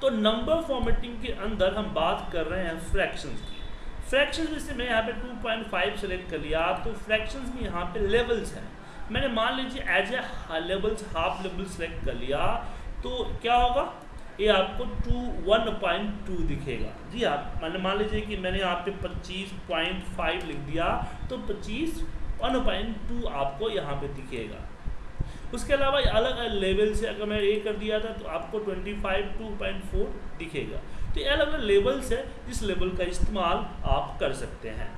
तो number formatting के अंदर हम बात कर रहे हैं फ्रैक्शंस की। फ्रैक्शंस में से मैं यहाँ पे 2.5 सेलेक्ट कर लिया। तो फ्रैक्शंस में यहाँ पे लेवल्स हैं। मैंने मान लीजिए as a levels half level select कर लिया तो क्या होगा? ये आपको टू वन पॉइंट टू दिखेगा। जी आप मैंने, मान लीजिए कि मैंने यहाँ पे पच्चीस पॉइंट फाइव लिख दिया तो पच्चीस वन पॉइंट टू आपको यहाँ पे दिखेगा। उसके अलावा अलग अलग लेवल से अगर मैं ये कर दिया था तो आपको 25 टू पॉइंट फोर दिखेगा। तो ये अलग अलग लेवल्स है जिस लेवल का इस्तेमाल आप कर सकते हैं।